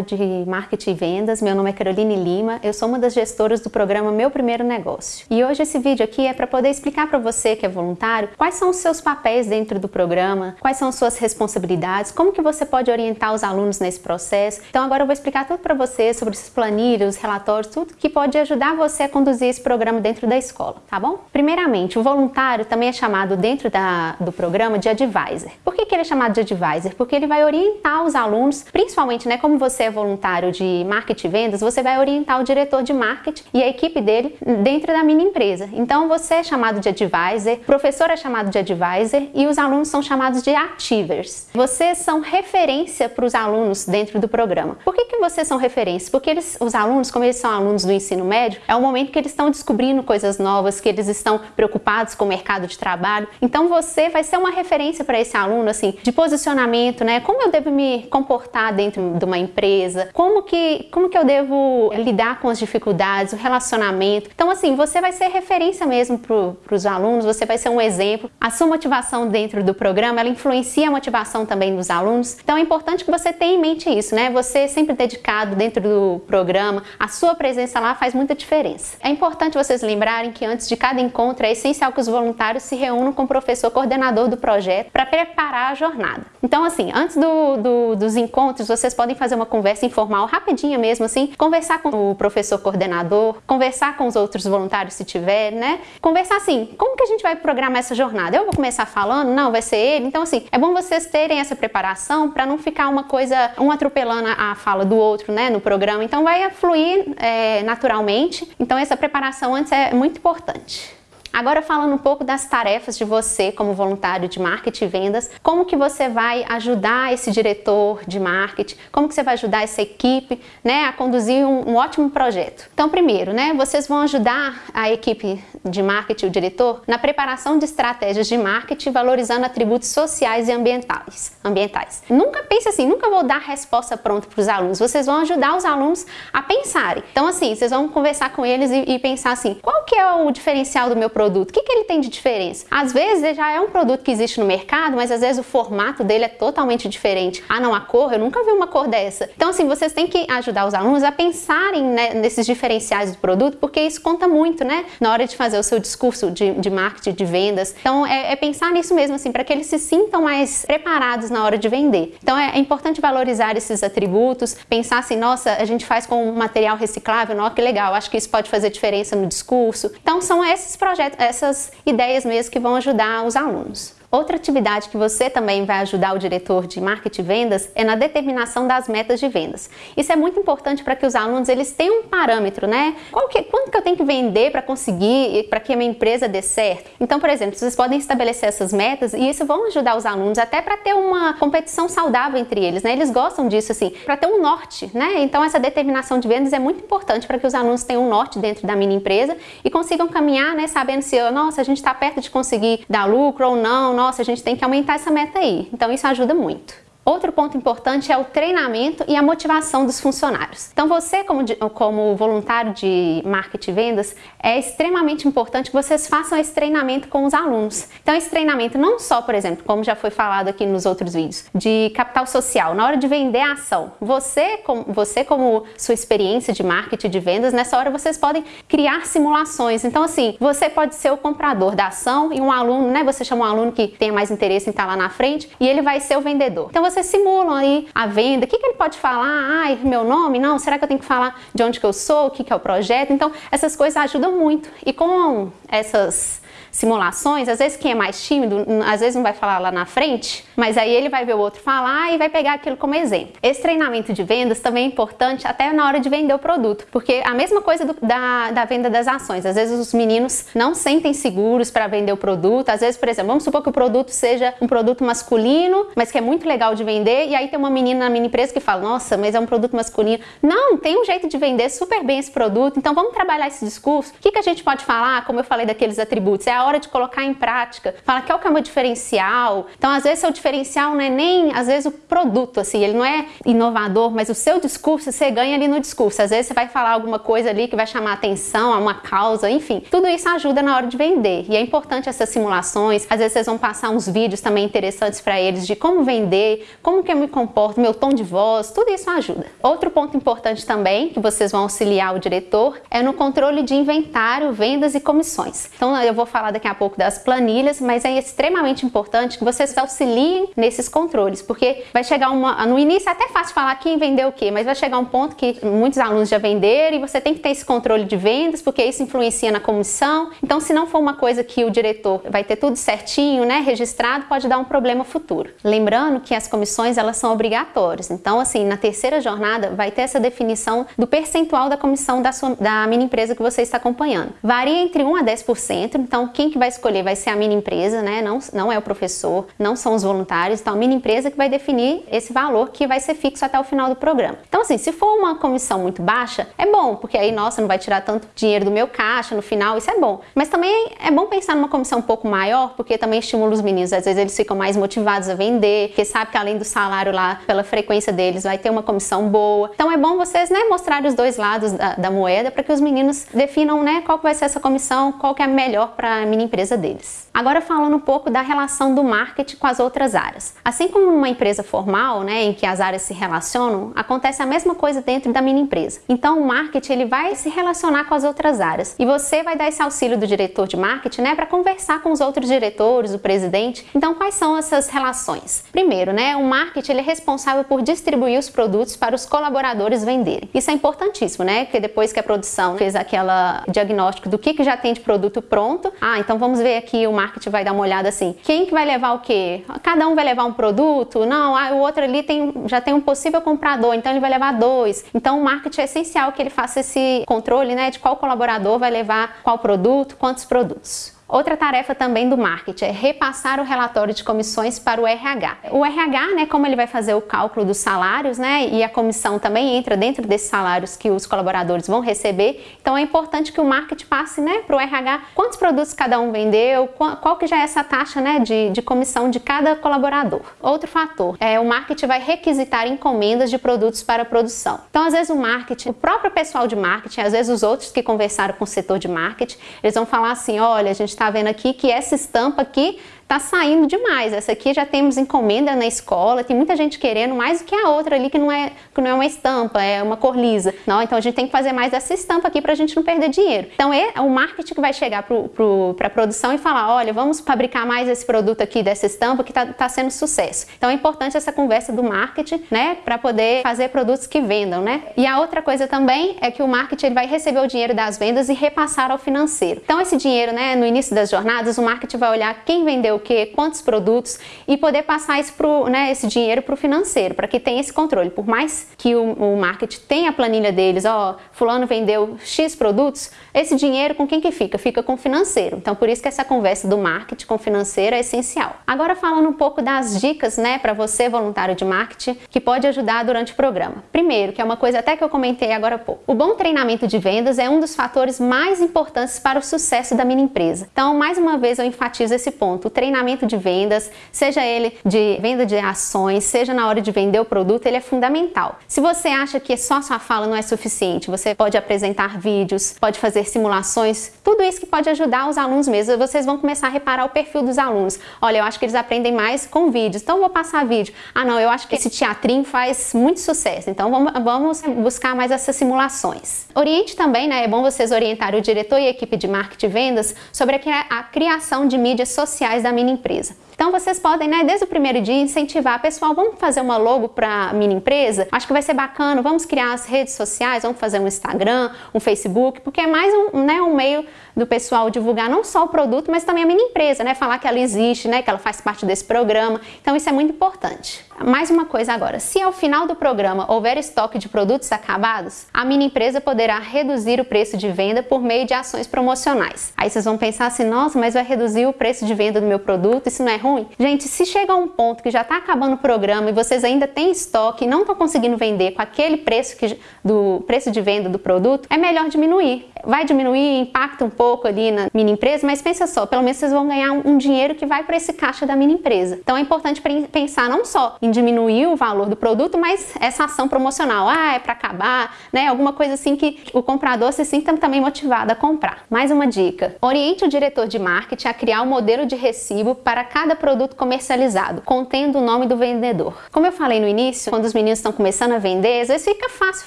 De marketing e vendas. Meu nome é Caroline Lima. Eu sou uma das gestoras do programa Meu Primeiro Negócio. E hoje esse vídeo aqui é para poder explicar para você que é voluntário quais são os seus papéis dentro do programa, quais são suas responsabilidades, como que você pode orientar os alunos nesse processo. Então agora eu vou explicar tudo para você sobre os planilhas, os relatórios, tudo que pode ajudar você a conduzir esse programa dentro da escola, tá bom? Primeiramente, o voluntário também é chamado dentro da, do programa de advisor. Por que, que ele é chamado de advisor? Porque ele vai orientar os alunos, principalmente né, como você é voluntário de marketing e vendas, você vai orientar o diretor de marketing e a equipe dele dentro da mini empresa. Então você é chamado de advisor, o professor é chamado de advisor e os alunos são chamados de achievers. Vocês são referência para os alunos dentro do programa. Por que, que vocês são referências? Porque eles, os alunos, como eles são alunos do ensino médio, é o momento que eles estão descobrindo coisas novas, que eles estão preocupados com o mercado de trabalho. Então você vai ser uma referência para esse aluno, assim, de posicionamento, né? Como eu devo me comportar dentro de uma empresa, como que, como que eu devo lidar com as dificuldades, o relacionamento. Então, assim, você vai ser referência mesmo para os alunos, você vai ser um exemplo. A sua motivação dentro do programa, ela influencia a motivação também dos alunos. Então, é importante que você tenha em mente isso, né? Você sempre dedicado dentro do programa, a sua presença lá faz muita diferença. É importante vocês lembrarem que antes de cada encontro é essencial que os voluntários se reúnam com o professor coordenador do projeto para preparar a jornada. Então, assim, antes do, do, dos encontros, vocês podem fazer uma conversa informal, rapidinha mesmo assim, conversar com o professor coordenador, conversar com os outros voluntários se tiver, né? Conversar assim, como que a gente vai programar essa jornada? Eu vou começar falando? Não, vai ser ele? Então assim, é bom vocês terem essa preparação para não ficar uma coisa, um atropelando a fala do outro, né, no programa. Então vai fluir é, naturalmente. Então essa preparação antes é muito importante. Agora falando um pouco das tarefas de você como voluntário de marketing e vendas, como que você vai ajudar esse diretor de marketing, como que você vai ajudar essa equipe, né, a conduzir um, um ótimo projeto. Então, primeiro, né, vocês vão ajudar a equipe de marketing, o diretor, na preparação de estratégias de marketing valorizando atributos sociais e ambientais. ambientais. Nunca pense assim, nunca vou dar resposta pronta para os alunos, vocês vão ajudar os alunos a pensarem. Então, assim, vocês vão conversar com eles e, e pensar assim, qual que é o diferencial do meu produto? Produto? O que, que ele tem de diferença? Às vezes já é um produto que existe no mercado, mas às vezes o formato dele é totalmente diferente. Ah, não, a cor, eu nunca vi uma cor dessa. Então, assim, vocês têm que ajudar os alunos a pensarem né, nesses diferenciais do produto, porque isso conta muito, né? Na hora de fazer o seu discurso de, de marketing, de vendas. Então, é, é pensar nisso mesmo, assim, para que eles se sintam mais preparados na hora de vender. Então, é, é importante valorizar esses atributos, pensar assim, nossa, a gente faz com material reciclável, nossa, que legal, acho que isso pode fazer diferença no discurso. Então, são esses projetos essas ideias mesmo que vão ajudar os alunos. Outra atividade que você também vai ajudar o diretor de marketing e vendas é na determinação das metas de vendas. Isso é muito importante para que os alunos eles tenham um parâmetro, né? Qual que, quanto que eu tenho que vender para conseguir, para que a minha empresa dê certo? Então, por exemplo, vocês podem estabelecer essas metas e isso vão ajudar os alunos até para ter uma competição saudável entre eles, né? Eles gostam disso assim, para ter um norte, né? Então, essa determinação de vendas é muito importante para que os alunos tenham um norte dentro da mini empresa e consigam caminhar, né? Sabendo se, nossa, a gente está perto de conseguir dar lucro ou não, nossa, a gente tem que aumentar essa meta aí. Então isso ajuda muito. Outro ponto importante é o treinamento e a motivação dos funcionários. Então você, como, como voluntário de marketing e vendas, é extremamente importante que vocês façam esse treinamento com os alunos. Então esse treinamento não só, por exemplo, como já foi falado aqui nos outros vídeos, de capital social, na hora de vender a ação. Você, como, você, como sua experiência de marketing de vendas, nessa hora vocês podem criar simulações. Então assim, você pode ser o comprador da ação e um aluno, né, você chama um aluno que tenha mais interesse em estar lá na frente e ele vai ser o vendedor. Então vocês simulam aí a venda. O que, que ele pode falar? Ai, meu nome? Não, será que eu tenho que falar de onde que eu sou? O que, que é o projeto? Então, essas coisas ajudam muito. E com essas simulações, às vezes quem é mais tímido, às vezes não vai falar lá na frente, mas aí ele vai ver o outro falar e vai pegar aquilo como exemplo. Esse treinamento de vendas também é importante até na hora de vender o produto, porque a mesma coisa do, da, da venda das ações, às vezes os meninos não sentem seguros para vender o produto, às vezes, por exemplo, vamos supor que o produto seja um produto masculino, mas que é muito legal de vender, e aí tem uma menina na mini empresa que fala, nossa, mas é um produto masculino. Não, tem um jeito de vender super bem esse produto, então vamos trabalhar esse discurso. O que, que a gente pode falar, como eu falei daqueles atributos? É hora de colocar em prática, fala o que é o meu diferencial. Então, às vezes, seu diferencial não é nem, às vezes, o produto, assim, ele não é inovador, mas o seu discurso, você ganha ali no discurso. Às vezes, você vai falar alguma coisa ali que vai chamar atenção a uma causa, enfim. Tudo isso ajuda na hora de vender. E é importante essas simulações. Às vezes, vocês vão passar uns vídeos também interessantes para eles de como vender, como que eu me comporto, meu tom de voz, tudo isso ajuda. Outro ponto importante também, que vocês vão auxiliar o diretor, é no controle de inventário, vendas e comissões. Então, eu vou falar daqui a pouco das planilhas, mas é extremamente importante que vocês auxiliem nesses controles, porque vai chegar uma. No início é até fácil falar quem vendeu o quê, mas vai chegar um ponto que muitos alunos já venderam e você tem que ter esse controle de vendas, porque isso influencia na comissão. Então, se não for uma coisa que o diretor vai ter tudo certinho, né, registrado, pode dar um problema futuro. Lembrando que as comissões elas são obrigatórias. Então, assim, na terceira jornada vai ter essa definição do percentual da comissão da, sua, da mini empresa que você está acompanhando. Varia entre 1 a 10%, então quem que vai escolher vai ser a mini empresa, né? Não, não é o professor, não são os voluntários, então a mini empresa que vai definir esse valor que vai ser fixo até o final do programa. Então, assim, se for uma comissão muito baixa, é bom, porque aí, nossa, não vai tirar tanto dinheiro do meu caixa no final, isso é bom. Mas também é bom pensar numa comissão um pouco maior, porque também estimula os meninos, às vezes eles ficam mais motivados a vender, porque sabe que além do salário lá, pela frequência deles, vai ter uma comissão boa. Então é bom vocês, né, mostrar os dois lados da, da moeda para que os meninos definam, né, qual que vai ser essa comissão, qual que é melhor para mini empresa deles. Agora falando um pouco da relação do marketing com as outras áreas. Assim como numa empresa formal, né, em que as áreas se relacionam, acontece a mesma coisa dentro da mini empresa. Então o marketing ele vai se relacionar com as outras áreas e você vai dar esse auxílio do diretor de marketing, né, para conversar com os outros diretores, o presidente. Então quais são essas relações? Primeiro, né, o marketing ele é responsável por distribuir os produtos para os colaboradores venderem. Isso é importantíssimo, né? Porque depois que a produção fez aquela diagnóstico do que, que já tem de produto pronto, ah, então vamos ver aqui, o marketing vai dar uma olhada assim, quem que vai levar o quê? Cada um vai levar um produto? Não, ah, o outro ali tem, já tem um possível comprador, então ele vai levar dois. Então o marketing é essencial que ele faça esse controle, né, de qual colaborador vai levar qual produto, quantos produtos. Outra tarefa também do marketing é repassar o relatório de comissões para o RH. O RH, né, como ele vai fazer o cálculo dos salários, né, e a comissão também entra dentro desses salários que os colaboradores vão receber, então é importante que o marketing passe, né, para o RH quantos produtos cada um vendeu, qual, que já é essa taxa, né, de, de comissão de cada colaborador. Outro fator é o marketing vai requisitar encomendas de produtos para a produção. Então, às vezes o marketing, o próprio pessoal de marketing, às vezes os outros que conversaram com o setor de marketing, eles vão falar assim, olha, a gente está está vendo aqui que essa estampa aqui tá saindo demais. Essa aqui já temos encomenda na escola, tem muita gente querendo mais do que a outra ali que não é, que não é uma estampa, é uma cor lisa. Não, então a gente tem que fazer mais dessa estampa aqui para a gente não perder dinheiro. Então é o marketing que vai chegar para pro, a produção e falar, olha, vamos fabricar mais esse produto aqui dessa estampa que está tá sendo sucesso. Então é importante essa conversa do marketing, né, para poder fazer produtos que vendam, né? E a outra coisa também é que o marketing ele vai receber o dinheiro das vendas e repassar ao financeiro. Então esse dinheiro, né, no início das jornadas, o marketing vai olhar quem vendeu que, quantos produtos e poder passar esse, pro, né, esse dinheiro para o financeiro, para que tenha esse controle. Por mais que o, o marketing tenha a planilha deles, ó, fulano vendeu X produtos, esse dinheiro com quem que fica? Fica com o financeiro. Então por isso que essa conversa do marketing com o financeiro é essencial. Agora falando um pouco das dicas, né, para você voluntário de marketing, que pode ajudar durante o programa. Primeiro, que é uma coisa até que eu comentei agora há pouco. O bom treinamento de vendas é um dos fatores mais importantes para o sucesso da minha empresa. Então, mais uma vez eu enfatizo esse ponto. O treinamento de vendas, seja ele de venda de ações, seja na hora de vender o produto, ele é fundamental. Se você acha que só sua fala não é suficiente, você pode apresentar vídeos, pode fazer simulações, tudo isso que pode ajudar os alunos mesmo. Vocês vão começar a reparar o perfil dos alunos. Olha, eu acho que eles aprendem mais com vídeos, então vou passar vídeo. Ah, não, eu acho que esse teatrinho faz muito sucesso, então vamos, buscar mais essas simulações. Oriente também, né? É bom vocês orientarem o diretor e a equipe de marketing e vendas sobre a criação de mídias sociais da mini empresa. Então vocês podem, né, desde o primeiro dia, incentivar, pessoal, vamos fazer uma logo para a minha empresa? Acho que vai ser bacana, vamos criar as redes sociais, vamos fazer um Instagram, um Facebook, porque é mais um, né, um meio do pessoal divulgar não só o produto, mas também a minha empresa, né? Falar que ela existe, né? Que ela faz parte desse programa. Então isso é muito importante. Mais uma coisa agora, se ao final do programa houver estoque de produtos acabados, a minha empresa poderá reduzir o preço de venda por meio de ações promocionais. Aí vocês vão pensar assim, nossa, mas vai reduzir o preço de venda do meu produto, isso não é ruim? Gente, se chega a um ponto que já está acabando o programa e vocês ainda têm estoque e não estão conseguindo vender com aquele preço que, do preço de venda do produto, é melhor diminuir. Vai diminuir, impacta um pouco ali na mini empresa, mas pensa só, pelo menos vocês vão ganhar um, dinheiro que vai para esse caixa da mini empresa. Então é importante pensar não só em diminuir o valor do produto, mas essa ação promocional, ah, é para acabar, né? Alguma coisa assim que o comprador se sinta também motivado a comprar. Mais uma dica: oriente o diretor de marketing a criar um modelo de recibo para cada produto comercializado, contendo o nome do vendedor. Como eu falei no início, quando os meninos estão começando a vender, às vezes fica fácil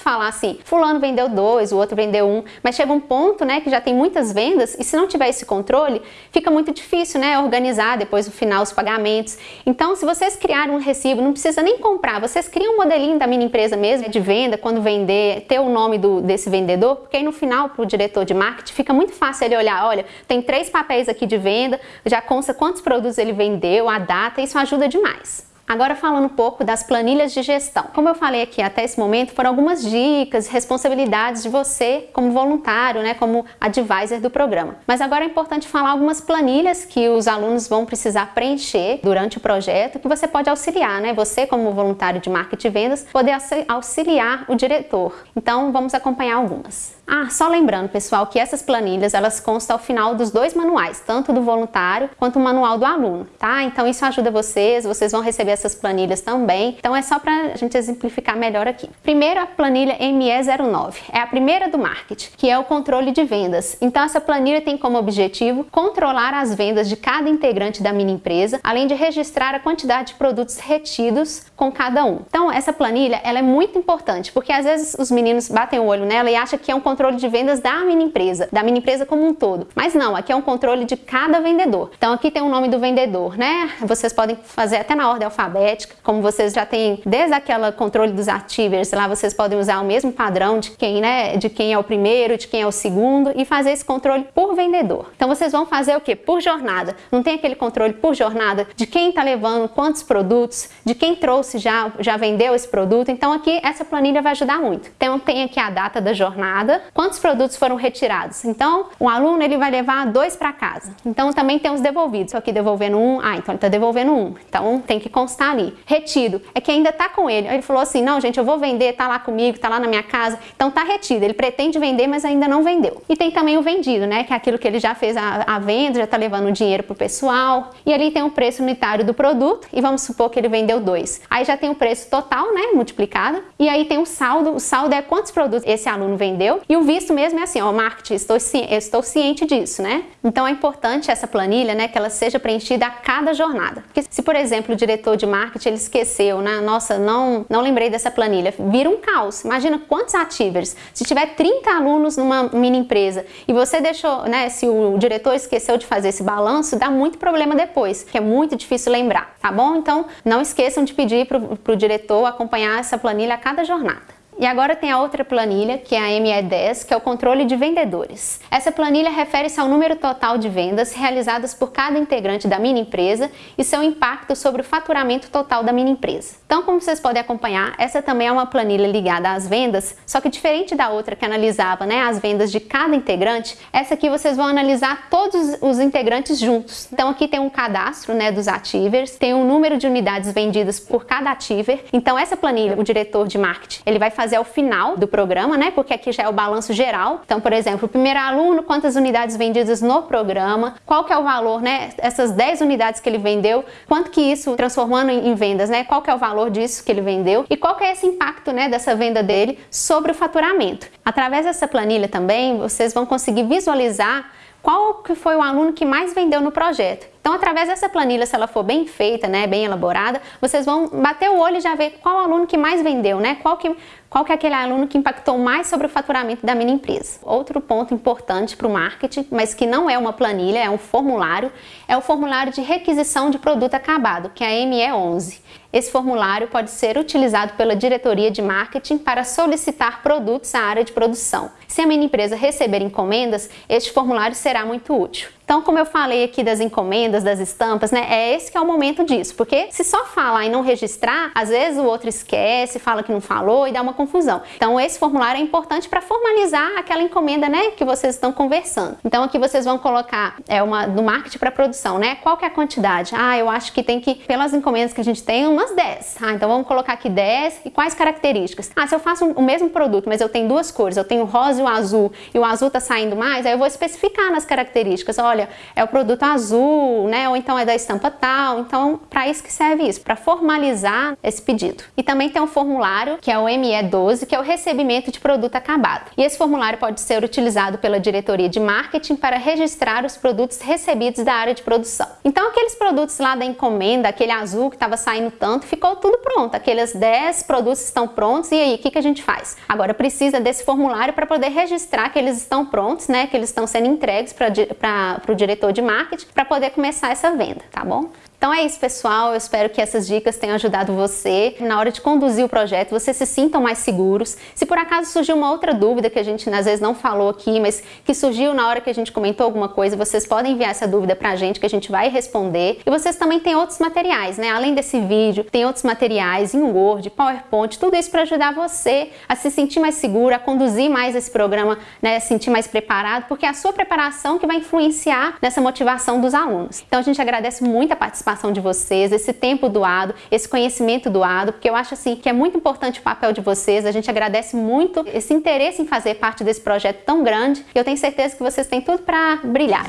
falar assim: fulano vendeu dois, o outro vendeu um, mas chega um ponto, né, que já tem muitas vendas e se não tiver esse controle, fica muito difícil, né, organizar depois no final os pagamentos. Então, se vocês criarem um recibo, não precisa nem comprar, vocês criam um modelinho da mini empresa mesmo de venda, quando vender, ter o nome do, desse vendedor, porque aí no final para o diretor de marketing fica muito fácil ele olhar, olha, tem três papéis aqui de venda, já consta quantos produtos ele vendeu, a data, isso ajuda demais. Agora falando um pouco das planilhas de gestão. Como eu falei aqui até esse momento, foram algumas dicas, responsabilidades de você como voluntário, né, como advisor do programa. Mas agora é importante falar algumas planilhas que os alunos vão precisar preencher durante o projeto, que você pode auxiliar, né? Você como voluntário de marketing e vendas, poder auxiliar o diretor. Então, vamos acompanhar algumas. Ah, só lembrando, pessoal, que essas planilhas elas constam ao final dos dois manuais, tanto do voluntário quanto o manual do aluno, tá? Então isso ajuda vocês, vocês vão receber essas planilhas também. Então é só para a gente exemplificar melhor aqui. Primeiro a planilha ME09, é a primeira do marketing, que é o controle de vendas. Então essa planilha tem como objetivo controlar as vendas de cada integrante da mini empresa, além de registrar a quantidade de produtos retidos com cada um. Então essa planilha ela é muito importante, porque às vezes os meninos batem o olho nela e acham que é um controle de vendas da mini empresa, da mini empresa como um todo. Mas não, aqui é um controle de cada vendedor. Então aqui tem o nome do vendedor, né? Vocês podem fazer até na ordem alfabética como vocês já têm desde aquela controle dos ativers, lá vocês podem usar o mesmo padrão de quem, né, de quem é o primeiro, de quem é o segundo e fazer esse controle por vendedor. Então vocês vão fazer o que? Por jornada. Não tem aquele controle por jornada de quem está levando quantos produtos, de quem trouxe já, já vendeu esse produto. Então aqui essa planilha vai ajudar muito. Então tem aqui a data da jornada, quantos produtos foram retirados. Então o aluno ele vai levar dois para casa. Então também tem os devolvidos. Só que devolvendo um, ah, então ele está devolvendo um. Então tem que constar está ali, retido, é que ainda está com ele. Ele falou assim: não, gente, eu vou vender, tá lá comigo, tá lá na minha casa, então tá retido. Ele pretende vender, mas ainda não vendeu. E tem também o vendido, né? Que é aquilo que ele já fez a, a venda, já está levando o dinheiro pro pessoal. E ali tem o preço unitário do produto, e vamos supor que ele vendeu dois. Aí já tem o preço total, né? Multiplicado. E aí tem o saldo. O saldo é quantos produtos esse aluno vendeu. E o visto mesmo é assim, ó, marketing, estou, estou ciente disso, né? Então é importante essa planilha, né? Que ela seja preenchida a cada jornada. Porque se, por exemplo, o diretor de de marketing ele esqueceu, né? Nossa, não, não lembrei dessa planilha. Vira um caos. Imagina quantos ativers. Se tiver 30 alunos numa mini empresa e você deixou, né? Se o diretor esqueceu de fazer esse balanço, dá muito problema depois, que é muito difícil lembrar, tá bom? Então, não esqueçam de pedir para o diretor acompanhar essa planilha a cada jornada. E agora tem a outra planilha, que é a ME10, que é o controle de vendedores. Essa planilha refere-se ao número total de vendas realizadas por cada integrante da mini empresa e seu impacto sobre o faturamento total da mini empresa. Então, como vocês podem acompanhar, essa também é uma planilha ligada às vendas, só que diferente da outra que analisava né, as vendas de cada integrante, essa aqui vocês vão analisar todos os integrantes juntos. Então, aqui tem um cadastro né, dos ativers, tem um número de unidades vendidas por cada ativer. Então, essa planilha, o diretor de marketing, ele vai fazer fazer ao final do programa, né? Porque aqui já é o balanço geral. Então, por exemplo, o primeiro aluno, quantas unidades vendidas no programa, qual que é o valor, né? Essas 10 unidades que ele vendeu, quanto que isso transformando em vendas, né? Qual que é o valor disso que ele vendeu e qual que é esse impacto, né, dessa venda dele sobre o faturamento. Através dessa planilha também, vocês vão conseguir visualizar qual que foi o aluno que mais vendeu no projeto. Então, através dessa planilha, se ela for bem feita, né, bem elaborada, vocês vão bater o olho e já ver qual aluno que mais vendeu, né? Qual que, qual que é aquele aluno que impactou mais sobre o faturamento da minha empresa. Outro ponto importante para o marketing, mas que não é uma planilha, é um formulário, é o formulário de requisição de produto acabado, que é a ME11. Esse formulário pode ser utilizado pela diretoria de marketing para solicitar produtos à área de produção. Se a minha empresa receber encomendas, este formulário será muito útil. Então, como eu falei aqui das encomendas, das estampas, né, é esse que é o momento disso, porque se só falar e não registrar, às vezes o outro esquece, fala que não falou e dá uma confusão. Então, esse formulário é importante para formalizar aquela encomenda, né, que vocês estão conversando. Então, aqui vocês vão colocar é uma do marketing para produção, né? Qual que é a quantidade? Ah, eu acho que tem que pelas encomendas que a gente tem, umas 10. Ah, então vamos colocar aqui 10 e quais características? Ah, se eu faço o mesmo produto, mas eu tenho duas cores, eu tenho o rosa e o azul, e o azul tá saindo mais, aí eu vou especificar nas características. Olha, é o produto azul, né? Ou então é da estampa tal. Então, para isso que serve isso, para formalizar esse pedido. E também tem um formulário, que é o ME12, que é o recebimento de produto acabado. E esse formulário pode ser utilizado pela diretoria de marketing para registrar os produtos recebidos da área de produção. Então, aqueles produtos lá da encomenda, aquele azul que estava saindo tanto, ficou tudo pronto. Aqueles 10 produtos estão prontos e aí, o que, que a gente faz? Agora precisa desse formulário para poder registrar que eles estão prontos, né? Que eles estão sendo entregues para o diretor de marketing para poder começar essa venda, tá bom? Então é isso, pessoal. Eu espero que essas dicas tenham ajudado você na hora de conduzir o projeto, vocês se sintam mais seguros. Se por acaso surgiu uma outra dúvida que a gente às vezes não falou aqui, mas que surgiu na hora que a gente comentou alguma coisa, vocês podem enviar essa dúvida pra gente que a gente vai responder. E vocês também têm outros materiais, né? Além desse vídeo, tem outros materiais em Word, PowerPoint, tudo isso para ajudar você a se sentir mais seguro, a conduzir mais esse programa, né? A se sentir mais preparado, porque é a sua preparação que vai influenciar nessa motivação dos alunos. Então a gente agradece muito a participação participação de vocês, esse tempo doado, esse conhecimento doado, porque eu acho assim que é muito importante o papel de vocês. A gente agradece muito esse interesse em fazer parte desse projeto tão grande. E eu tenho certeza que vocês têm tudo para brilhar.